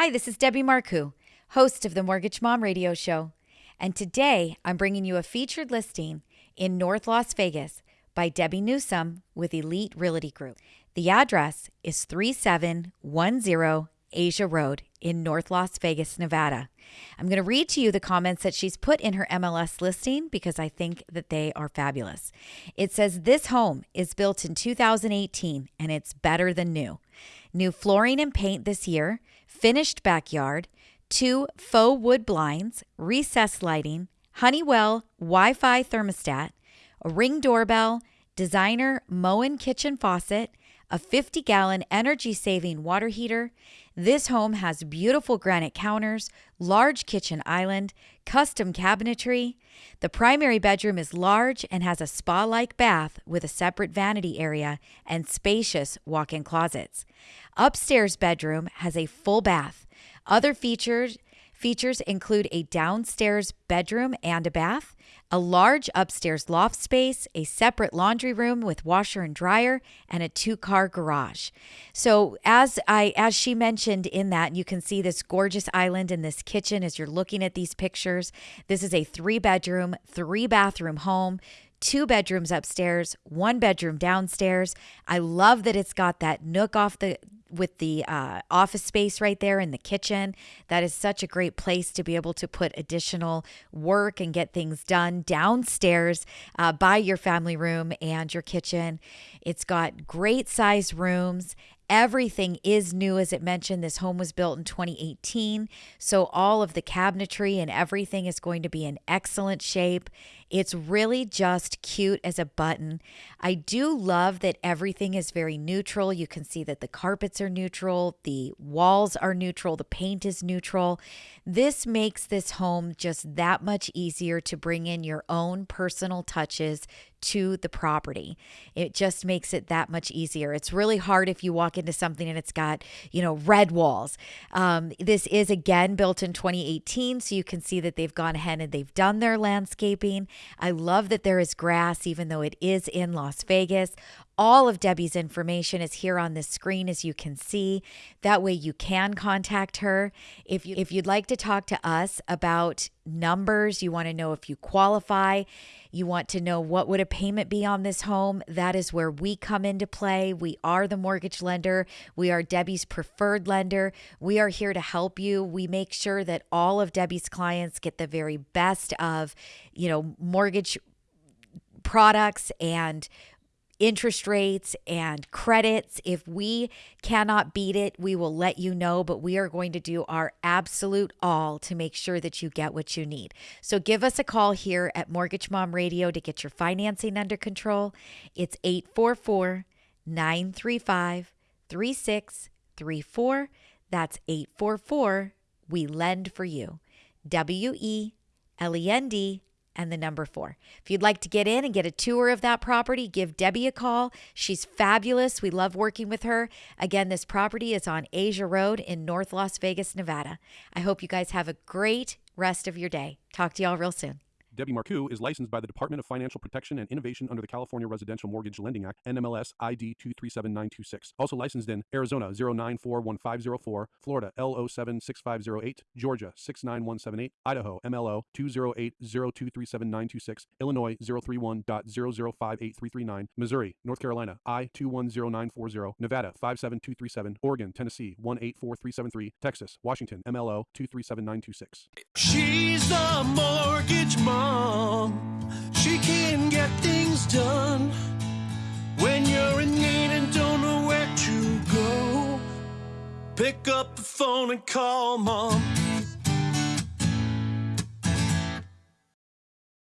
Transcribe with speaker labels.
Speaker 1: Hi, this is Debbie Marcoux, host of the Mortgage Mom Radio Show. And today I'm bringing you a featured listing in North Las Vegas by Debbie Newsome with Elite Realty Group. The address is 3710 Asia Road in North Las Vegas, Nevada. I'm going to read to you the comments that she's put in her MLS listing because I think that they are fabulous. It says, This home is built in 2018 and it's better than new. New flooring and paint this year, finished backyard, two faux wood blinds, recessed lighting, Honeywell Wi Fi thermostat, a ring doorbell, designer Moen kitchen faucet, a 50 gallon energy saving water heater. This home has beautiful granite counters, large kitchen island, custom cabinetry. The primary bedroom is large and has a spa like bath with a separate vanity area and spacious walk in closets. Upstairs bedroom has a full bath. Other features Features include a downstairs bedroom and a bath, a large upstairs loft space, a separate laundry room with washer and dryer, and a two-car garage. So as I as she mentioned in that, you can see this gorgeous island in this kitchen as you're looking at these pictures. This is a three-bedroom, three-bathroom home two bedrooms upstairs, one bedroom downstairs. I love that it's got that nook off the with the uh, office space right there in the kitchen. That is such a great place to be able to put additional work and get things done downstairs uh, by your family room and your kitchen. It's got great size rooms Everything is new, as it mentioned. This home was built in 2018. So, all of the cabinetry and everything is going to be in excellent shape. It's really just cute as a button. I do love that everything is very neutral. You can see that the carpets are neutral, the walls are neutral, the paint is neutral. This makes this home just that much easier to bring in your own personal touches to the property. It just makes it that much easier. It's really hard if you walk into something and it's got, you know, red walls. Um, this is again built in 2018, so you can see that they've gone ahead and they've done their landscaping. I love that there is grass, even though it is in Las Vegas. All of Debbie's information is here on this screen as you can see. That way you can contact her. If you if you'd like to talk to us about numbers, you want to know if you qualify, you want to know what would a payment be on this home, that is where we come into play. We are the mortgage lender. We are Debbie's preferred lender. We are here to help you. We make sure that all of Debbie's clients get the very best of, you know, mortgage products and interest rates and credits. If we cannot beat it, we will let you know, but we are going to do our absolute all to make sure that you get what you need. So give us a call here at Mortgage Mom Radio to get your financing under control. It's 844 935 3634. That's 844 We Lend for You. W E L E N D and the number four. If you'd like to get in and get a tour of that property, give Debbie a call. She's fabulous. We love working with her. Again, this property is on Asia Road in North Las Vegas, Nevada. I hope you guys have a great rest of your day. Talk to y'all real soon.
Speaker 2: Debbie Marcoux is licensed by the Department of Financial Protection and Innovation under the California Residential Mortgage Lending Act, NMLS ID 237926. Also licensed in Arizona 0941504, Florida L076508, Georgia 69178, Idaho MLO 208023796, Illinois 031.0058339, Missouri, North Carolina I 210940, Nevada 57237, Oregon, Tennessee 184373, Texas, Washington MLO 237926.
Speaker 3: She's the mortgage mom. Done when you're in need and don't know where to go. Pick up the phone and call mom.